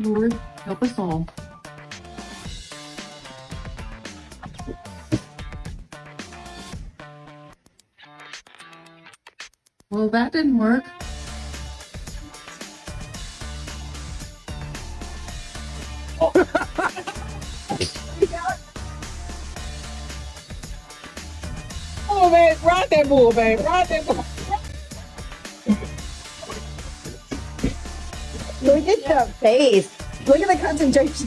Lord, help us all. Well, that didn't work. Oh man, ride that bull, man. Ride that bull. Look at the face. Look at the concentration.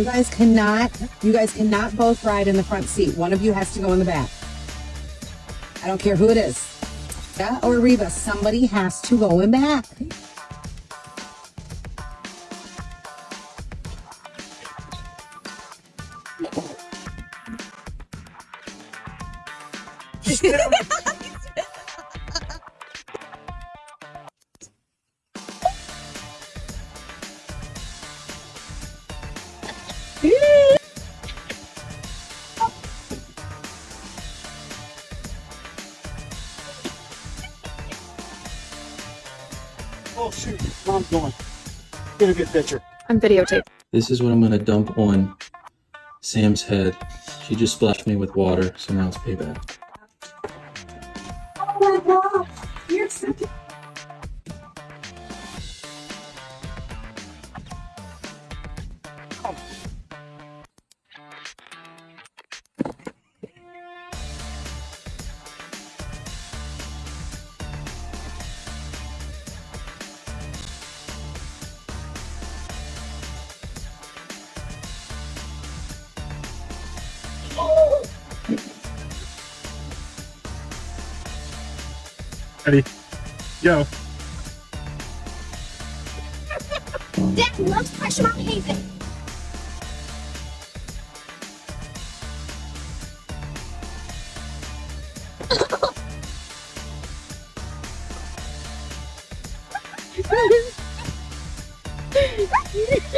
You guys cannot, you guys cannot both ride in the front seat. One of you has to go in the back. I don't care who it is. Yeah, or Reba, somebody has to go in back. Oh shoot, mom's going. Get a good picture. I'm videotaping. This is what I'm gonna dump on Sam's head. She just splashed me with water, so now it's payback. Ready? Go. Dad loves pressure on Haven.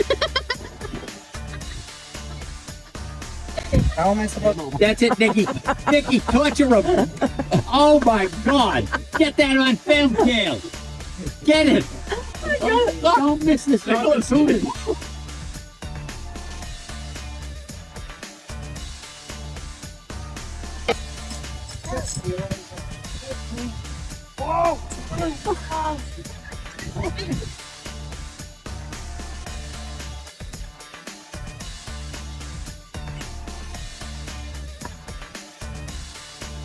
How am I supposed to? That's it, Nikki. Nikki, torture him. Oh my God. Get that on film, Kale. Get it. Don't, don't miss this opportunity. Yeah, I'll put the tape in it. You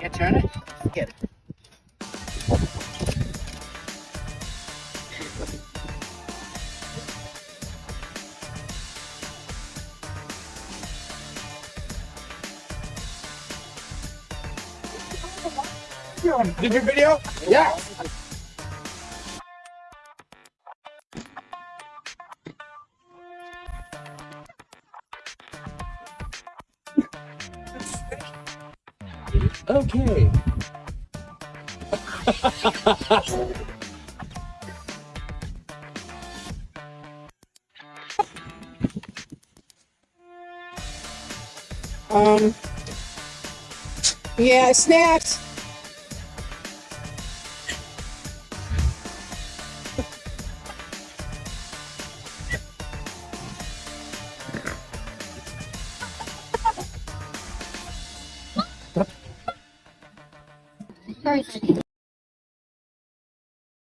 Can't turn it? Get it. Did your video? Yeah. Okay. Um. Yeah, snacks. Very funny.